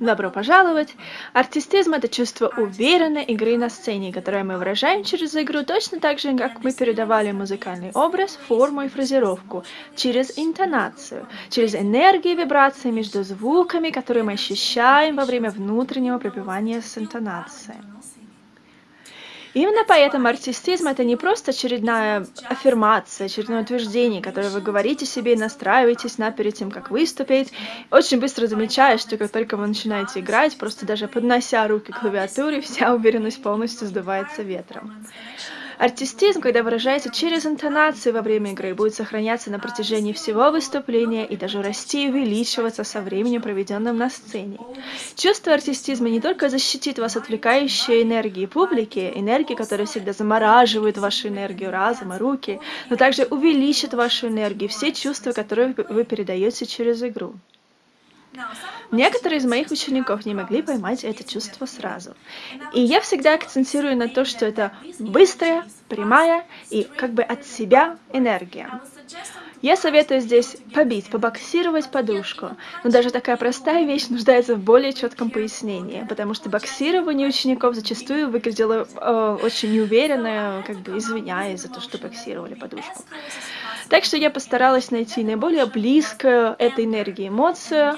Добро пожаловать! Артистизм — это чувство уверенной игры на сцене, которое мы выражаем через игру точно так же, как мы передавали музыкальный образ, форму и фразировку, через интонацию, через энергию и вибрации между звуками, которые мы ощущаем во время внутреннего пропевания с интонацией. Именно поэтому артистизм это не просто очередная аффирмация, очередное утверждение, которое вы говорите себе и настраиваетесь на перед тем, как выступить. Очень быстро замечаешь, что как только вы начинаете играть, просто даже поднося руки к клавиатуре, вся уверенность полностью сдувается ветром. Артистизм, когда выражается через интонацию во время игры, будет сохраняться на протяжении всего выступления и даже расти и увеличиваться со временем, проведенным на сцене. Чувство артистизма не только защитит вас от отвлекающей энергии публики, энергии, которая всегда замораживает вашу энергию разума, руки, но также увеличит вашу энергию, все чувства, которые вы передаете через игру. Некоторые из моих учеников не могли поймать это чувство сразу. И я всегда акцентирую на то, что это быстрая, прямая и как бы от себя энергия. Я советую здесь побить, побоксировать подушку, но даже такая простая вещь нуждается в более четком пояснении, потому что боксирование учеников зачастую выглядело э, очень неуверенно, как бы извиняясь за то, что боксировали подушку. Так что я постаралась найти наиболее близкую этой энергии эмоцию,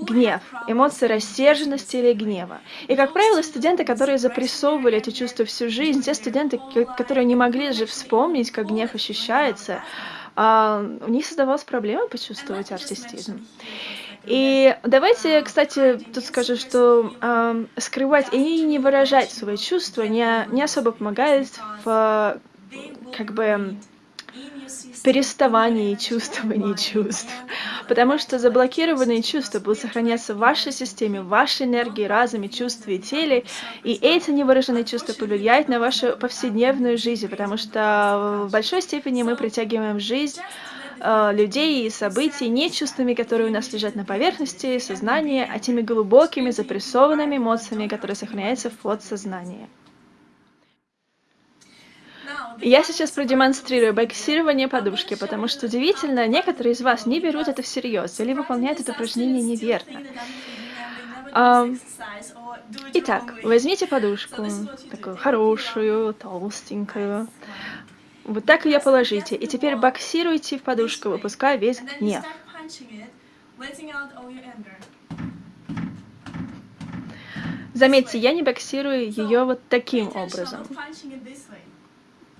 гнев, эмоции рассерженности или гнева. И, как правило, студенты, которые запрессовывали эти чувства всю жизнь, те студенты, которые не могли же вспомнить, как гнев ощущается, а, у них создавалась проблема почувствовать артистизм. И давайте, кстати, тут скажу, что э, скрывать и не выражать свои чувства не, не особо помогает в как бы переставании чувствований чувств. Потому что заблокированные чувства будут сохраняться в вашей системе, в вашей энергии, разуме, чувстве и теле. И эти невыраженные чувства повлияют на вашу повседневную жизнь, потому что в большой степени мы притягиваем жизнь э, людей и событий не чувствами, которые у нас лежат на поверхности сознания, а теми глубокими запрессованными эмоциями, которые сохраняются в подсознании. Я сейчас продемонстрирую боксирование подушки, потому что удивительно, некоторые из вас не берут это всерьез или выполняют это упражнение неверно. А, итак, возьмите подушку, такую хорошую, толстенькую. Вот так ее положите. И теперь боксируйте в подушку, выпуская весь гнев. Заметьте, я не боксирую ее вот таким образом.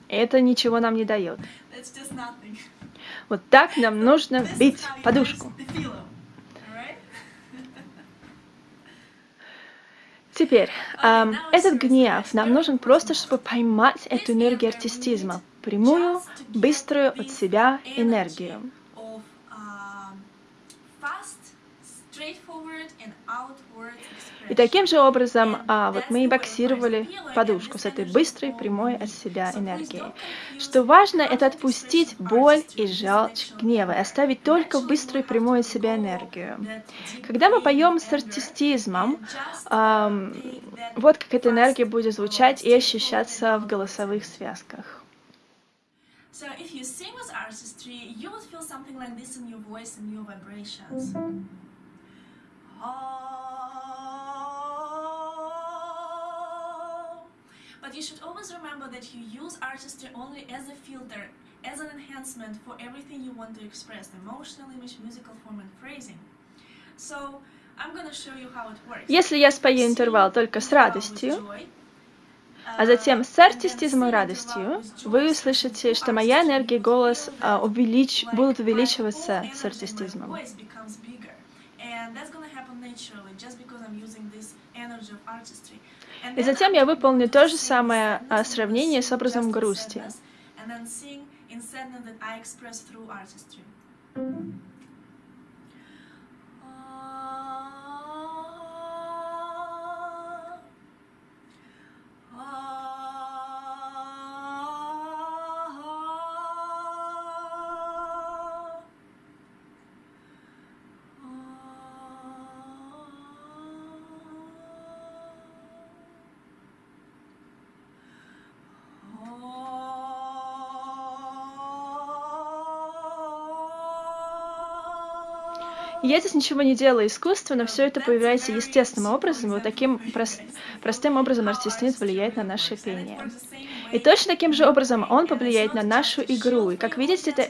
Это ничего нам не дает. Вот так нам нужно бить подушку. Теперь, эм, этот гнев нам нужен просто, чтобы поймать эту энергию артистизма, прямую, быструю от себя энергию. И таким же образом а, вот мы и боксировали подушку с этой быстрой, прямой от себя энергией. Что важно, это отпустить боль и желчь гнева, и оставить только быструю, прямую от себя энергию. Когда мы поем с артистизмом, а, вот как эта энергия будет звучать и ощущаться в голосовых связках. So if you sing with artistry, you would feel something like this in your voice and your vibrations. But you should always remember that you use artistry only as a filter, as an enhancement for everything you want to express, emotional image, musical form and phrasing. So, I'm gonna show you how it works. Если я спою интервал только с радостью, а затем с артистизмом и радостью, вы услышите, что моя энергия и голос uh, увелич... будут увеличиваться с артистизмом. И затем я выполню то же самое а, сравнение с образом грусти. Я здесь ничего не делаю искусственно, все это появляется естественным образом, вот таким прост простым образом артистизм влияет на наше пение. И точно таким же образом он повлияет на нашу игру. И как видите, это